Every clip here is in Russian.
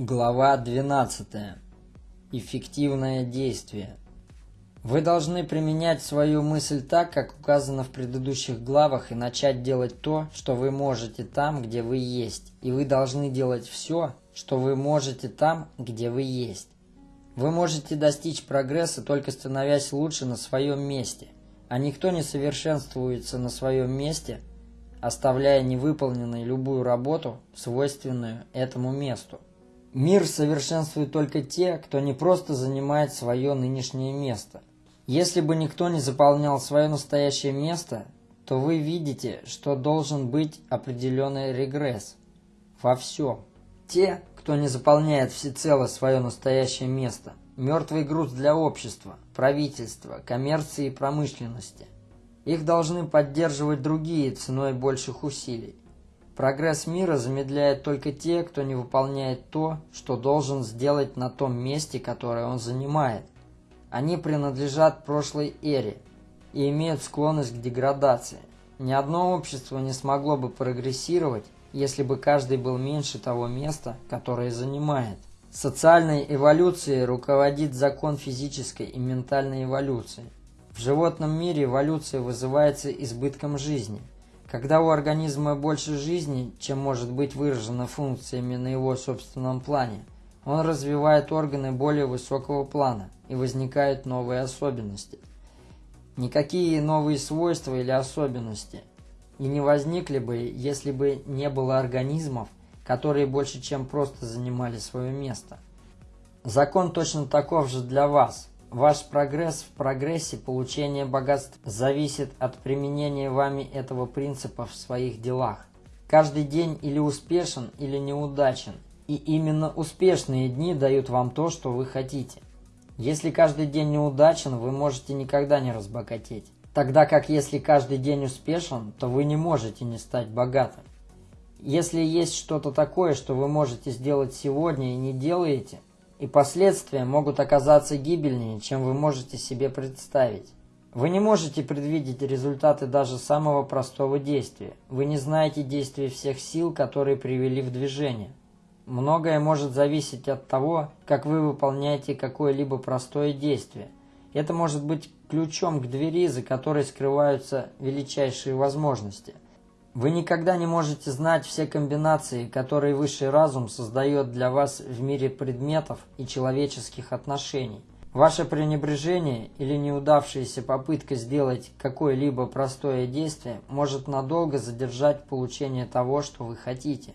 Глава 12. Эффективное действие. Вы должны применять свою мысль так, как указано в предыдущих главах, и начать делать то, что вы можете там, где вы есть. И вы должны делать все, что вы можете там, где вы есть. Вы можете достичь прогресса, только становясь лучше на своем месте. А никто не совершенствуется на своем месте, оставляя невыполненной любую работу, свойственную этому месту. Мир совершенствует только те, кто не просто занимает свое нынешнее место. Если бы никто не заполнял свое настоящее место, то вы видите, что должен быть определенный регресс во всем. Те, кто не заполняет всецело свое настоящее место, мертвый груз для общества, правительства, коммерции и промышленности. Их должны поддерживать другие ценой больших усилий. Прогресс мира замедляет только те, кто не выполняет то, что должен сделать на том месте, которое он занимает. Они принадлежат прошлой эре и имеют склонность к деградации. Ни одно общество не смогло бы прогрессировать, если бы каждый был меньше того места, которое занимает. Социальной эволюцией руководит закон физической и ментальной эволюции. В животном мире эволюция вызывается избытком жизни – когда у организма больше жизни, чем может быть выражено функциями на его собственном плане, он развивает органы более высокого плана и возникают новые особенности. Никакие новые свойства или особенности и не возникли бы, если бы не было организмов, которые больше чем просто занимали свое место. Закон точно таков же для вас – Ваш прогресс в прогрессе получения богатств зависит от применения вами этого принципа в своих делах. Каждый день или успешен, или неудачен. И именно успешные дни дают вам то, что вы хотите. Если каждый день неудачен, вы можете никогда не разбогатеть. Тогда как если каждый день успешен, то вы не можете не стать богатым. Если есть что-то такое, что вы можете сделать сегодня и не делаете, и последствия могут оказаться гибельнее, чем вы можете себе представить. Вы не можете предвидеть результаты даже самого простого действия. Вы не знаете действия всех сил, которые привели в движение. Многое может зависеть от того, как вы выполняете какое-либо простое действие. Это может быть ключом к двери, за которой скрываются величайшие возможности – вы никогда не можете знать все комбинации, которые высший разум создает для вас в мире предметов и человеческих отношений. Ваше пренебрежение или неудавшаяся попытка сделать какое-либо простое действие может надолго задержать получение того, что вы хотите.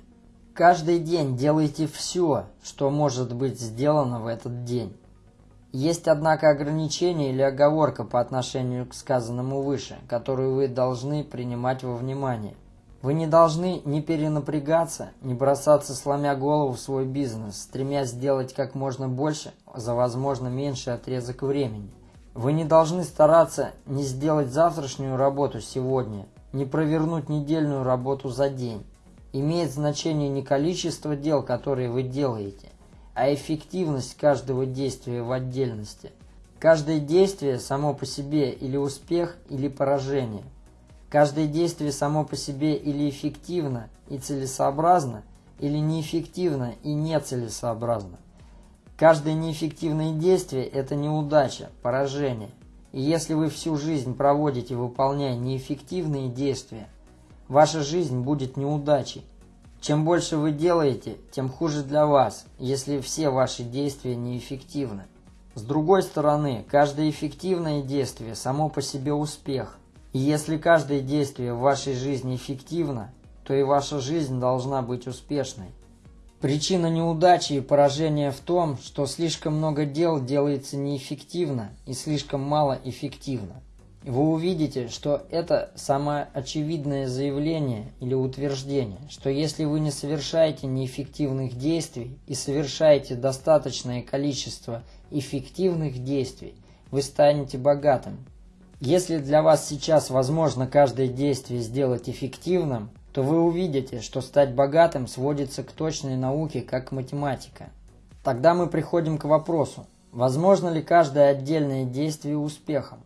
Каждый день делайте все, что может быть сделано в этот день. Есть, однако, ограничение или оговорка по отношению к сказанному выше, которую вы должны принимать во внимание. Вы не должны ни перенапрягаться, ни бросаться сломя голову в свой бизнес, стремясь сделать как можно больше за возможно меньший отрезок времени. Вы не должны стараться не сделать завтрашнюю работу сегодня, не провернуть недельную работу за день. Имеет значение не количество дел, которые вы делаете, а эффективность каждого действия в отдельности. Каждое действие само по себе или успех, или поражение. Каждое действие само по себе или эффективно и целесообразно, или неэффективно и нецелесообразно. Каждое неэффективное действие – это неудача, поражение. И если вы всю жизнь проводите, выполняя неэффективные действия, ваша жизнь будет неудачей. Чем больше вы делаете, тем хуже для вас, если все ваши действия неэффективны. С другой стороны, каждое эффективное действие само по себе успех. Если каждое действие в вашей жизни эффективно, то и ваша жизнь должна быть успешной. Причина неудачи и поражения в том, что слишком много дел делается неэффективно и слишком мало эффективно. Вы увидите, что это самое очевидное заявление или утверждение, что если вы не совершаете неэффективных действий и совершаете достаточное количество эффективных действий, вы станете богатым, если для вас сейчас возможно каждое действие сделать эффективным, то вы увидите, что стать богатым сводится к точной науке, как математика. Тогда мы приходим к вопросу, возможно ли каждое отдельное действие успехом?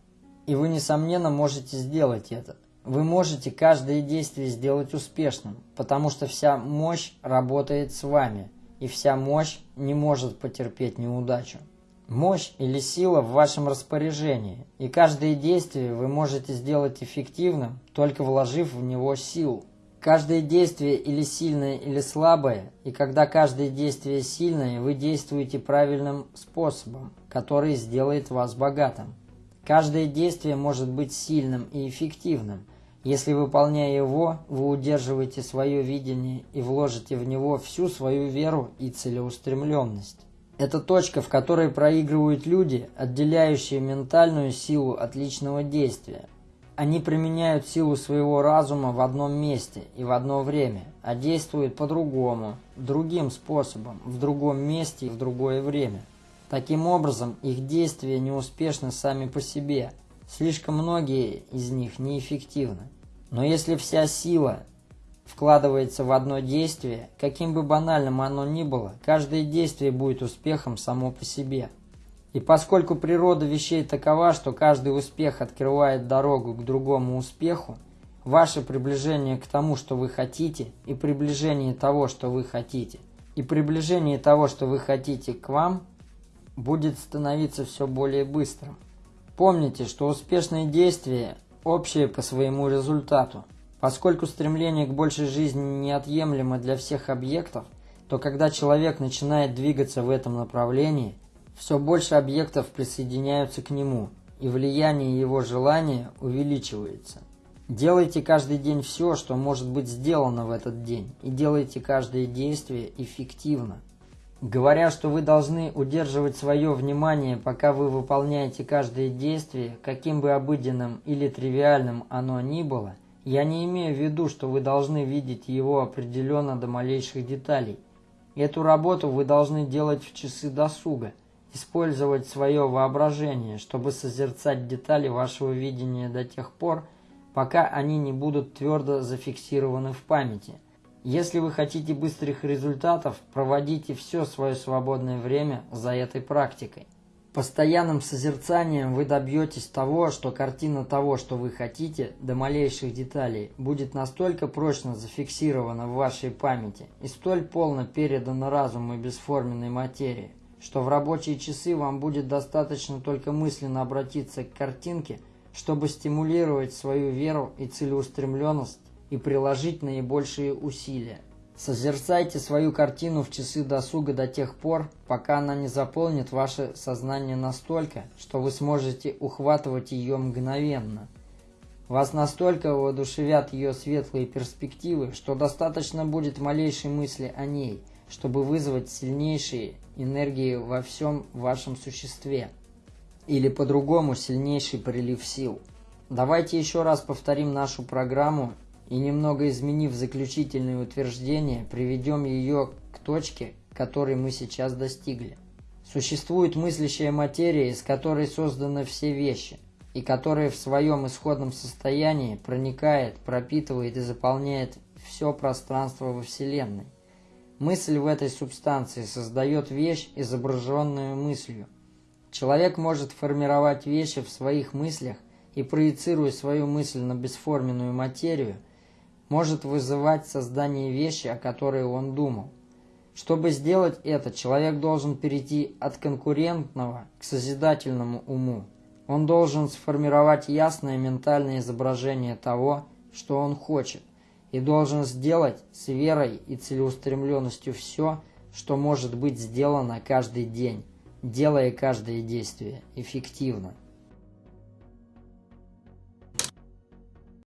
И вы, несомненно, можете сделать это. Вы можете каждое действие сделать успешным, потому что вся мощь работает с вами. и вся мощь не может потерпеть неудачу. Мощь или сила в вашем распоряжении, и каждое действие вы можете сделать эффективным, только вложив в него силу. Каждое действие или сильное, или слабое, и когда каждое действие сильное, вы действуете правильным способом, который сделает вас богатым. Каждое действие может быть сильным и эффективным. Если выполняя его, вы удерживаете свое видение и вложите в него всю свою веру и целеустремленность. Это точка, в которой проигрывают люди, отделяющие ментальную силу от личного действия. Они применяют силу своего разума в одном месте и в одно время, а действуют по-другому, другим способом, в другом месте и в другое время. Таким образом, их действия неуспешны сами по себе. Слишком многие из них неэффективны. Но если вся сила вкладывается в одно действие, каким бы банальным оно ни было, каждое действие будет успехом само по себе. И поскольку природа вещей такова, что каждый успех открывает дорогу к другому успеху, ваше приближение к тому, что вы хотите, и приближение того, что вы хотите, и приближение того, что вы хотите к вам, будет становиться все более быстрым. Помните, что успешные действия общие по своему результату. Поскольку стремление к большей жизни неотъемлемо для всех объектов, то когда человек начинает двигаться в этом направлении – все больше объектов присоединяются к нему, и влияние его желания увеличивается. Делайте каждый день все, что может быть сделано в этот день, и делайте каждое действие эффективно. Говоря, что вы должны удерживать свое внимание, пока вы выполняете каждое действие, каким бы обыденным или тривиальным оно ни было, я не имею в виду, что вы должны видеть его определенно до малейших деталей. Эту работу вы должны делать в часы досуга – использовать свое воображение, чтобы созерцать детали вашего видения до тех пор, пока они не будут твердо зафиксированы в памяти. Если вы хотите быстрых результатов, проводите все свое свободное время за этой практикой. Постоянным созерцанием вы добьетесь того, что картина того, что вы хотите, до малейших деталей, будет настолько прочно зафиксирована в вашей памяти и столь полно передана разуму бесформенной материи, что в рабочие часы вам будет достаточно только мысленно обратиться к картинке, чтобы стимулировать свою веру и целеустремленность и приложить наибольшие усилия. Созерцайте свою картину в часы досуга до тех пор, пока она не заполнит ваше сознание настолько, что вы сможете ухватывать ее мгновенно. Вас настолько воодушевят ее светлые перспективы, что достаточно будет малейшей мысли о ней, чтобы вызвать сильнейшие энергии во всем вашем существе. Или по-другому сильнейший прилив сил. Давайте еще раз повторим нашу программу и немного изменив заключительные утверждения, приведем ее к точке, которой мы сейчас достигли. Существует мыслящая материя, из которой созданы все вещи, и которая в своем исходном состоянии проникает, пропитывает и заполняет все пространство во Вселенной. Мысль в этой субстанции создает вещь, изображенную мыслью. Человек может формировать вещи в своих мыслях и, проецируя свою мысль на бесформенную материю, может вызывать создание вещи, о которой он думал. Чтобы сделать это, человек должен перейти от конкурентного к созидательному уму. Он должен сформировать ясное ментальное изображение того, что он хочет и должен сделать с верой и целеустремленностью все, что может быть сделано каждый день, делая каждое действие эффективно.